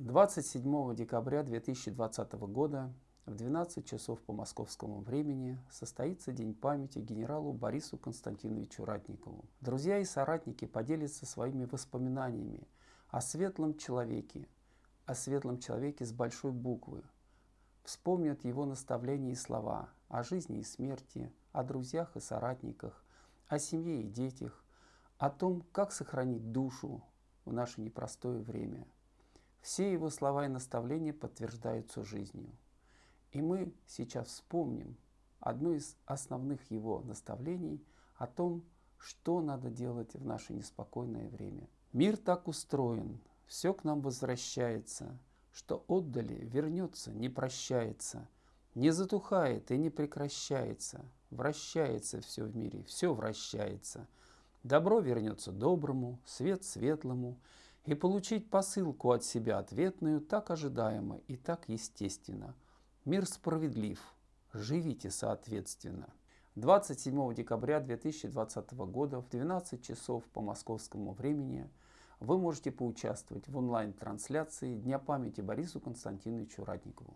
27 декабря 2020 года в 12 часов по московскому времени состоится День памяти генералу Борису Константиновичу Ратникову. Друзья и соратники поделятся своими воспоминаниями о светлом человеке, о светлом человеке с большой буквы, вспомнят его наставления и слова о жизни и смерти, о друзьях и соратниках, о семье и детях, о том, как сохранить душу в наше непростое время – все его слова и наставления подтверждаются жизнью. И мы сейчас вспомним одно из основных его наставлений о том, что надо делать в наше неспокойное время. Мир так устроен, все к нам возвращается, что отдали, вернется, не прощается, не затухает и не прекращается, вращается все в мире, все вращается. Добро вернется доброму, свет светлому, и получить посылку от себя ответную так ожидаемо и так естественно. Мир справедлив, живите соответственно. 27 декабря 2020 года в 12 часов по московскому времени вы можете поучаствовать в онлайн-трансляции Дня памяти Борису Константиновичу Ратникову.